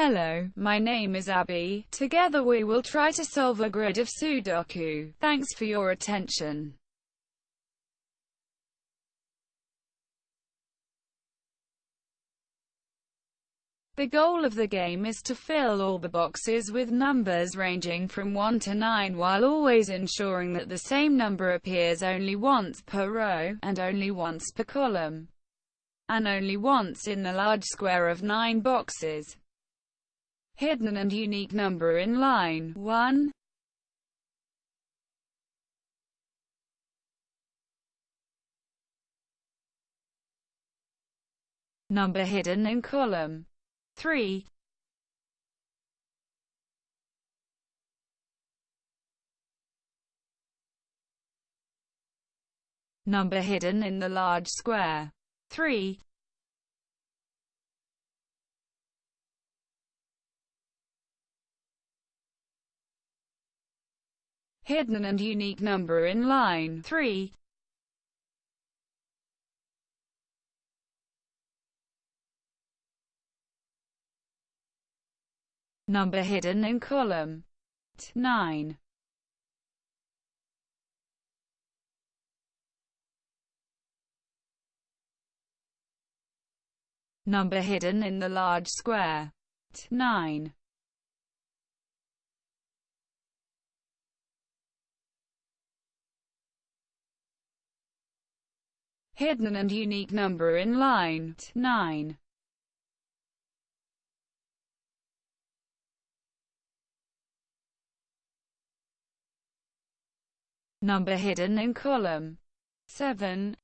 Hello, my name is Abby. Together we will try to solve a grid of Sudoku. Thanks for your attention. The goal of the game is to fill all the boxes with numbers ranging from 1 to 9 while always ensuring that the same number appears only once per row, and only once per column, and only once in the large square of 9 boxes hidden and unique number in line 1. Number hidden in column 3. Number hidden in the large square 3. Hidden and unique number in line 3. Number hidden in column 9. Number hidden in the large square 9. Hidden and unique number in line 9. Number hidden in column 7.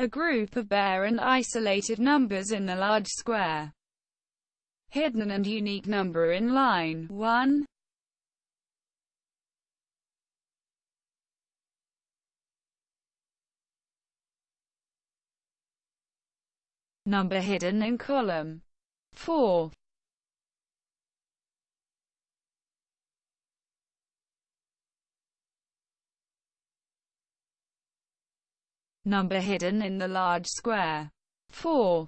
A group of bare and isolated numbers in the large square. Hidden and unique number in line 1. Number hidden in column 4. Number hidden in the large square. 4.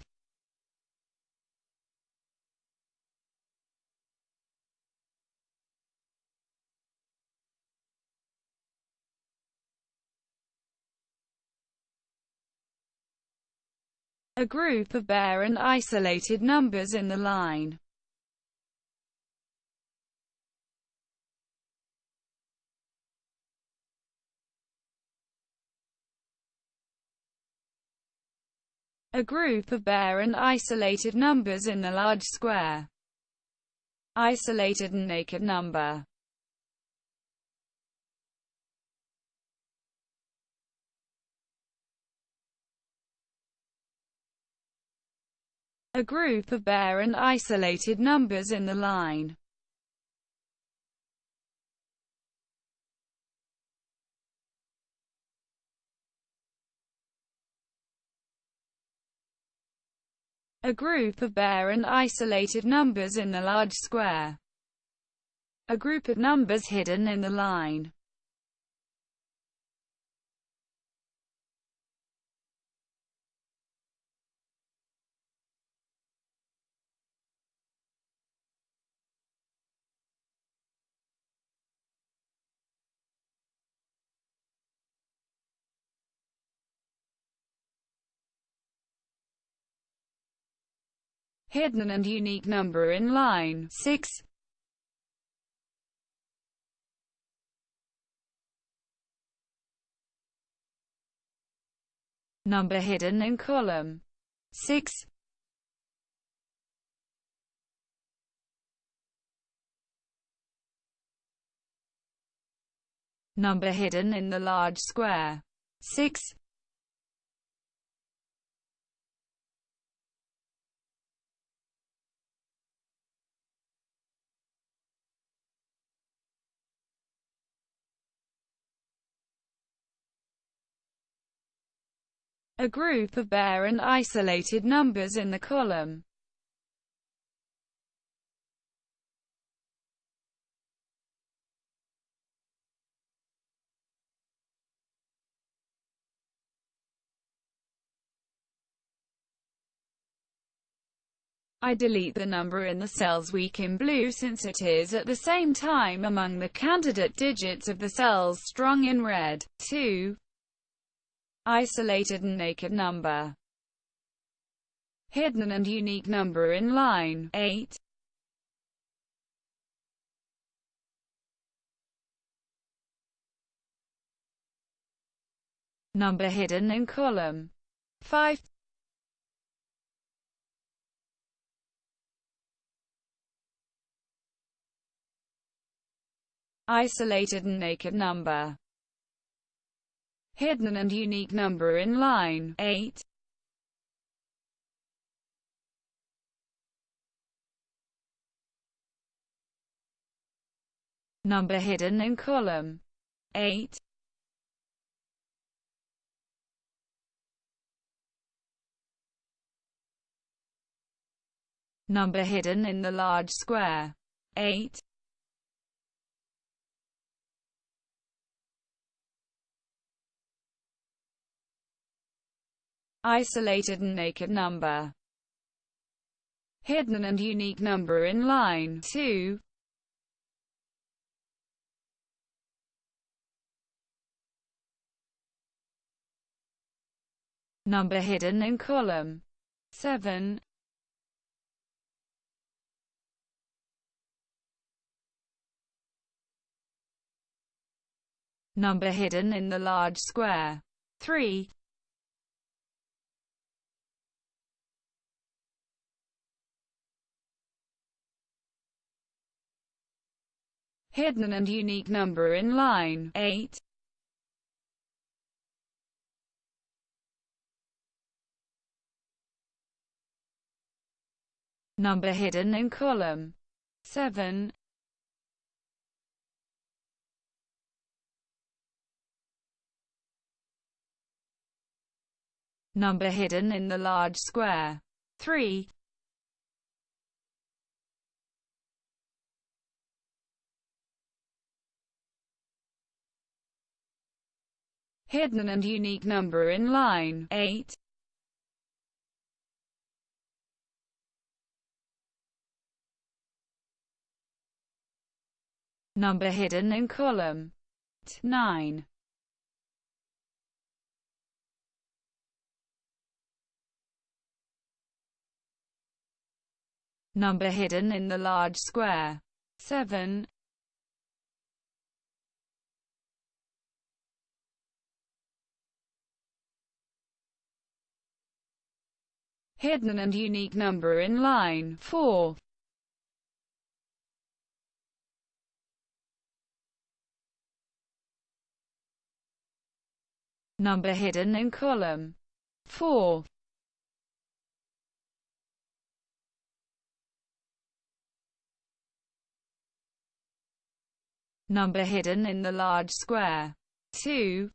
A group of bare and isolated numbers in the line. A group of bare and isolated numbers in the large square. Isolated and naked number a group of bare and isolated numbers in the line. A group of bare and isolated numbers in the large square. A group of numbers hidden in the line. Hidden and unique number in line 6. Number hidden in column 6. Number hidden in the large square 6. A group of bare and isolated numbers in the column. I delete the number in the cells weak in blue since it is at the same time among the candidate digits of the cells strong in red. 2. Isolated and naked number. Hidden and unique number in line 8. Number hidden in column 5. isolated and naked number. Hidden and unique number in line 8. Number hidden in column 8. Number hidden in the large square 8. Isolated and naked number. Hidden and unique number in line 2. Number hidden in column 7. Number hidden in the large square 3. Hidden and unique number in line 8. Number hidden in column 7. Number hidden in the large square 3. Hidden and unique number in line 8. Number hidden in column 9. Number hidden in the large square 7. Hidden and unique number in line 4. Number hidden in column 4. Number hidden in the large square 2.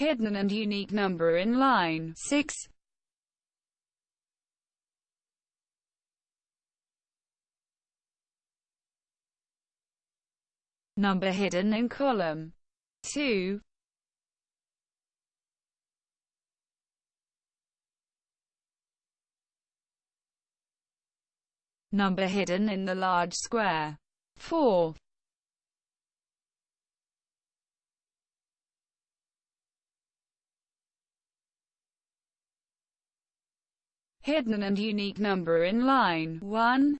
Hidden and unique number in line 6. Number hidden in column 2. Number hidden in the large square 4. Hidden and unique number in line 1.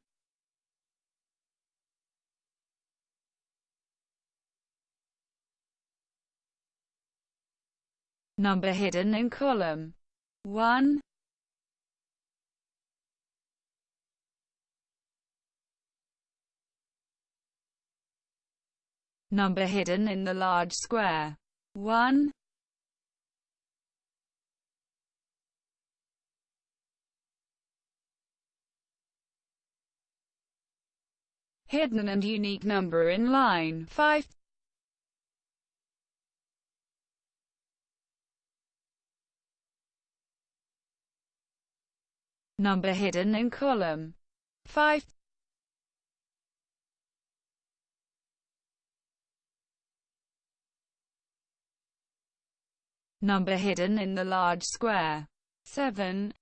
Number hidden in column 1. Number hidden in the large square 1. Hidden and unique number in line 5. Number hidden in column 5. Number hidden in the large square 7.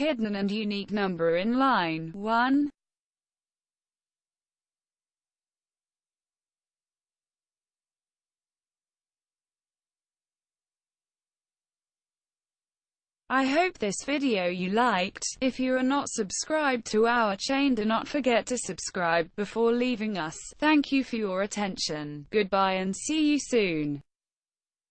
Hidden and unique number in line 1. I hope this video you liked. If you are not subscribed to our chain do not forget to subscribe before leaving us. Thank you for your attention. Goodbye and see you soon.